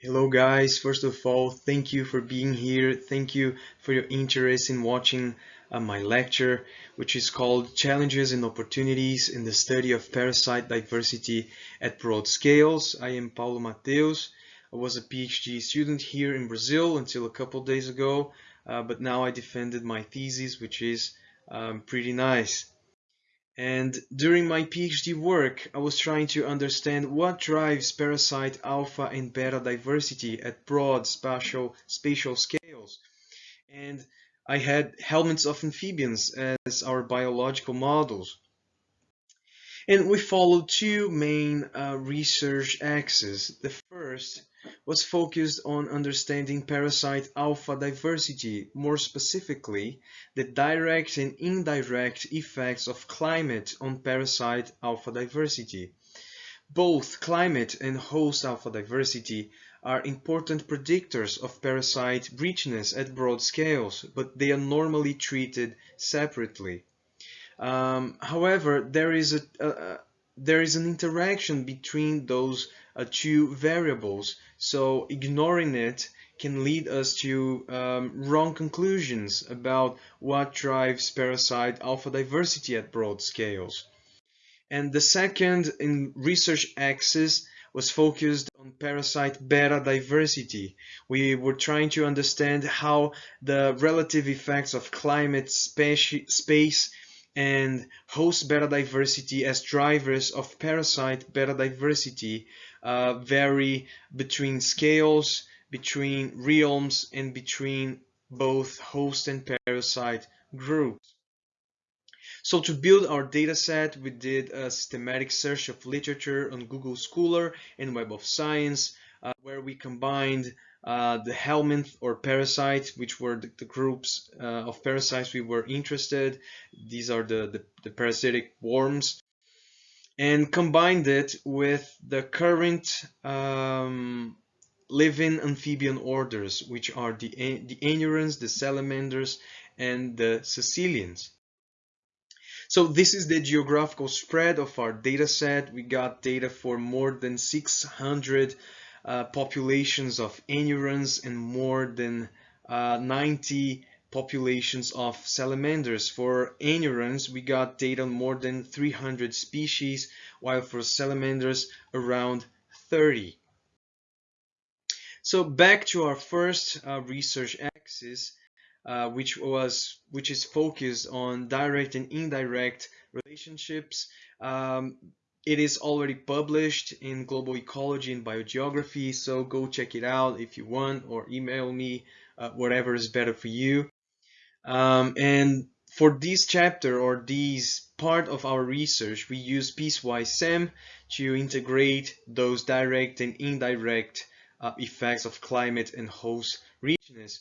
Hello guys, first of all, thank you for being here. Thank you for your interest in watching uh, my lecture, which is called Challenges and Opportunities in the Study of Parasite Diversity at Broad Scales. I am Paulo Mateus. I was a PhD student here in Brazil until a couple days ago, uh, but now I defended my thesis, which is um, pretty nice. And during my PhD work, I was trying to understand what drives parasite alpha and beta diversity at broad spatial, spatial scales. And I had helminths of amphibians as our biological models. And we followed two main uh, research axes. The first was focused on understanding parasite alpha diversity, more specifically, the direct and indirect effects of climate on parasite alpha diversity. Both climate and host alpha diversity are important predictors of parasite richness at broad scales, but they are normally treated separately. Um, however, there is a, there is an interaction between those uh, two variables, so ignoring it can lead us to um, wrong conclusions about what drives parasite alpha diversity at broad scales. And the second in research axis was focused on parasite beta diversity. We were trying to understand how the relative effects of climate, space, and host beta diversity as drivers of parasite beta diversity uh, vary between scales, between realms, and between both host and parasite groups. So to build our data set, we did a systematic search of literature on Google Scholar and Web of Science, uh, where we combined uh, the helminth or parasite, which were the, the groups uh, of parasites we were interested. These are the, the, the, parasitic worms. And combined it with the current um, living amphibian orders, which are the, the anurans, the salamanders, and the caecilians. So this is the geographical spread of our data set. We got data for more than 600 uh, populations of anurans and more than uh, 90 populations of salamanders. For anurans, we got data on more than 300 species, while for salamanders, around 30. So back to our first uh, research axis, uh, which was which is focused on direct and indirect relationships. Um, it is already published in Global Ecology and Biogeography, so go check it out if you want or email me, uh, whatever is better for you. Um, and for this chapter or this part of our research, we use Piecewise SEM to integrate those direct and indirect uh, effects of climate and host richness.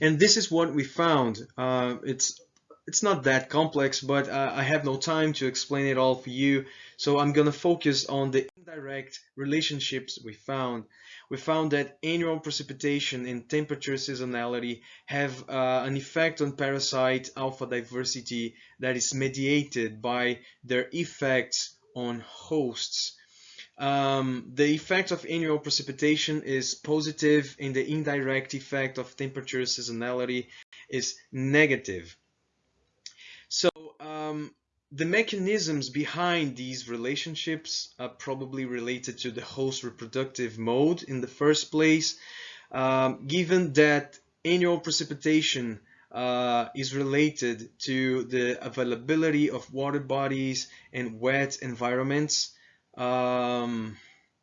And this is what we found. Uh, it's it's not that complex, but uh, I have no time to explain it all for you. So I'm going to focus on the indirect relationships we found. We found that annual precipitation and temperature seasonality have uh, an effect on parasite alpha diversity that is mediated by their effects on hosts. Um, the effect of annual precipitation is positive and the indirect effect of temperature seasonality is negative. Um, the mechanisms behind these relationships are probably related to the host reproductive mode in the first place, um, given that annual precipitation uh, is related to the availability of water bodies and wet environments. Um,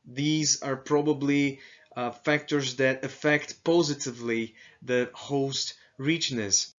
these are probably uh, factors that affect positively the host richness.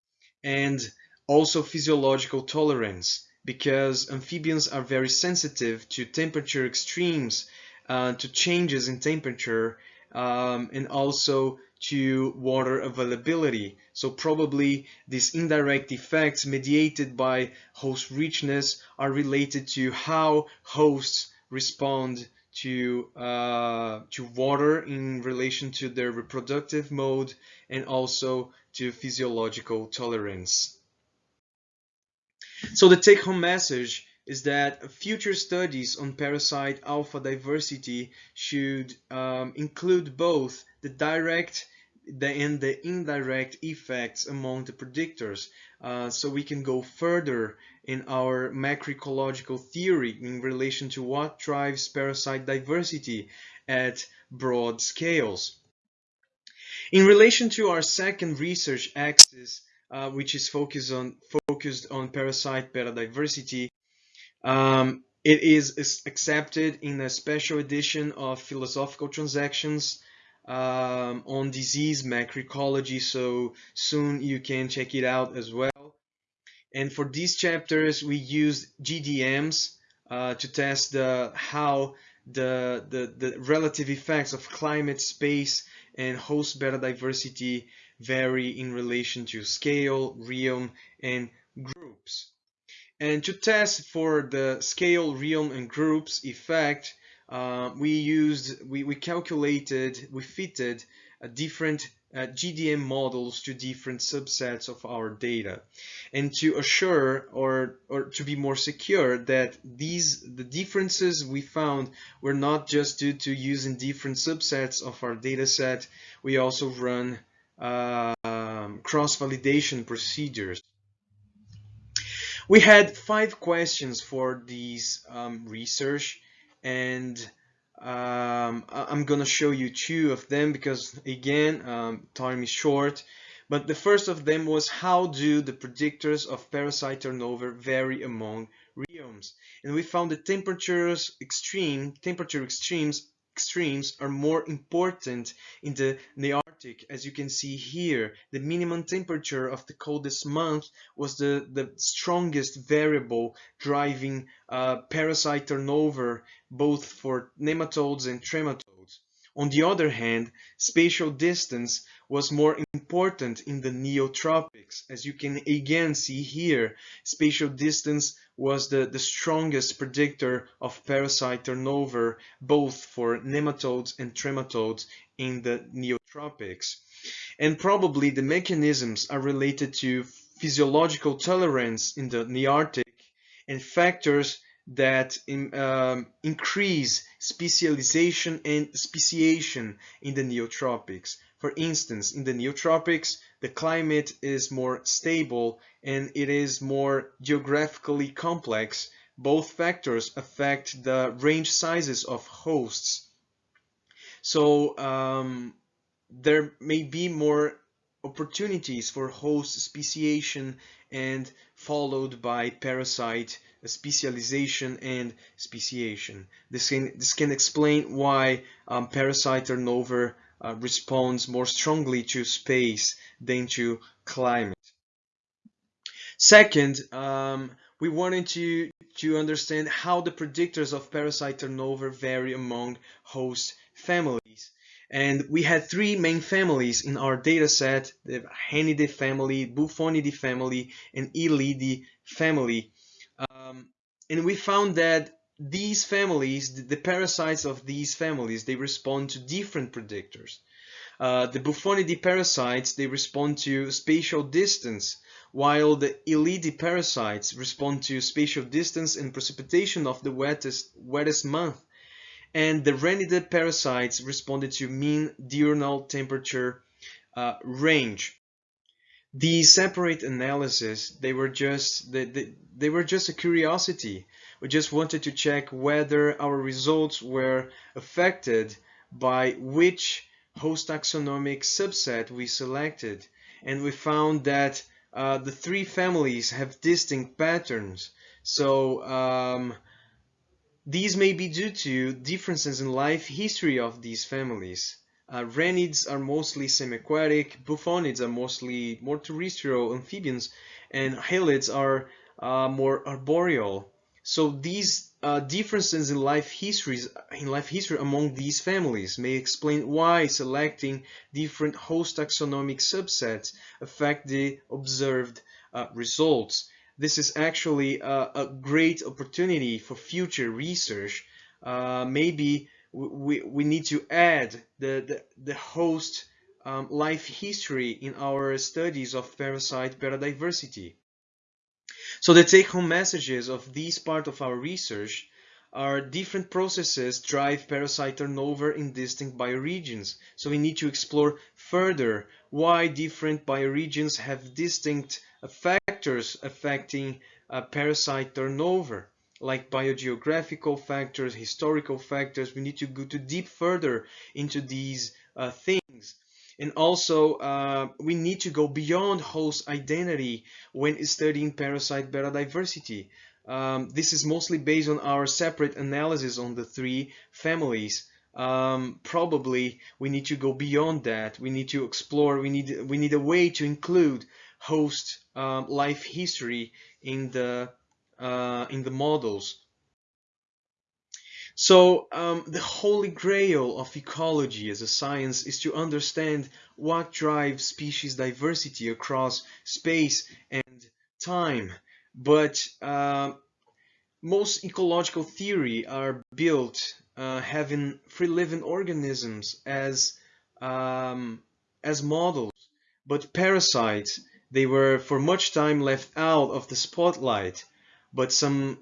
And also physiological tolerance because amphibians are very sensitive to temperature extremes, uh, to changes in temperature, um, and also to water availability. So probably these indirect effects mediated by host richness are related to how hosts respond to uh, to water in relation to their reproductive mode and also to physiological tolerance. So the take-home message is that future studies on parasite alpha diversity should um, include both the direct and the indirect effects among the predictors uh, so we can go further in our macroecological theory in relation to what drives parasite diversity at broad scales. In relation to our second research axis, uh, which is focused on focused on parasite biodiversity, um, it is accepted in a special edition of Philosophical Transactions um, on disease macroecology, so soon you can check it out as well. And for these chapters, we used GDMs uh, to test the how the, the, the relative effects of climate, space, and host biodiversity vary in relation to scale, realm, and groups. And to test for the scale, realm, and groups effect, uh, we used, we, we calculated, we fitted a different uh, GDM models to different subsets of our data and to assure or, or to be more secure that these the differences we found were not just due to using different subsets of our data set we also run uh, um, cross-validation procedures. We had five questions for these um, research and um, I'm gonna show you two of them because again um, time is short. But the first of them was how do the predictors of parasite turnover vary among realms and we found that temperatures extreme temperature extremes extremes are more important in the Nearctic. As you can see here, the minimum temperature of the coldest month was the, the strongest variable driving uh, parasite turnover both for nematodes and trematodes. On the other hand, spatial distance was more important in the neotropics. As you can again see here, spatial distance was the, the strongest predictor of parasite turnover, both for nematodes and trematodes in the neotropics. And probably the mechanisms are related to physiological tolerance in the Nearctic and factors that in, um, increase specialization and speciation in the neotropics. For instance, in the neotropics, the climate is more stable and it is more geographically complex. Both factors affect the range sizes of hosts. So um, there may be more opportunities for host speciation and followed by parasite specialization and speciation. This can, this can explain why um, parasite turnover uh, responds more strongly to space than to climate. Second, um, we wanted to, to understand how the predictors of parasite turnover vary among host families. And we had three main families in our data set, the Ranidae family, Bufonidae family, and Hylidae family. Um, and we found that these families, the, parasites of these families, they respond to different predictors. Uh, the Bufonidae parasites, they respond to spatial distance, while the Hylidae parasites respond to spatial distance and precipitation of the wettest, wettest month. And the Ranidae parasites responded to mean diurnal temperature uh, range. These separate analysis, they were just they, they were just a curiosity we just wanted to check whether our results were affected by which host taxonomic subset we selected. And we found that uh, the three families have distinct patterns. So um, these may be due to differences in life history of these families. Uh, Ranids are mostly semi-aquatic, Bufonids are mostly more terrestrial amphibians, and Hylids are uh, more arboreal. So these uh, differences in life histories in life history among these families may explain why selecting different host taxonomic subsets affect the observed uh, results. This is actually a, a, great opportunity for future research. Uh, maybe we, we need to add the, the, the host um, life history in our studies of parasite biodiversity. So the take-home messages of this part of our research are different processes drive parasite turnover in distinct bioregions. So we need to explore further why different bioregions have distinct factors affecting uh, parasite turnover like biogeographical factors, historical factors. We need to go to deep further into these uh, things. And also, uh, we need to go beyond host identity when studying parasite biodiversity. Um, this is mostly based on our separate analysis on the three families. Um, probably we need to go beyond that. We need to explore. We need we need a way to include host um, life history in the uh, in the models. So um, the holy grail of ecology as a science is to understand what drives species diversity across space and time. But uh, most ecological theory are built uh, having free living organisms as um, as models. But parasites, they were for much time left out of the spotlight but some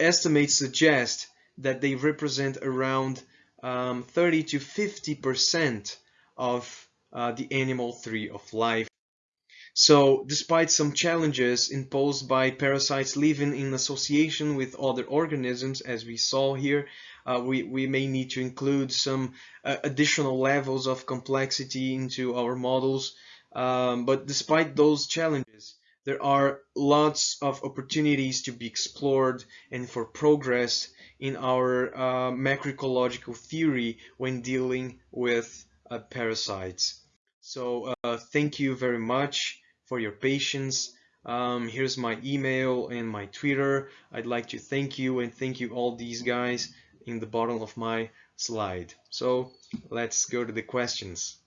estimates suggest that they represent around um, 30 to 50 percent of uh, the animal tree of life. So despite some challenges imposed by parasites living in association with other organisms, as we saw here, uh, we, we may need to include some uh, additional levels of complexity into our models. Um, but despite those challenges, there are lots of opportunities to be explored and for progress in our uh, macroecological theory when dealing with uh, parasites. So uh, thank you very much for your patience. Um, here's my email and my Twitter. I'd like to thank you and thank you all these guys in the bottom of my slide. So let's go to the questions.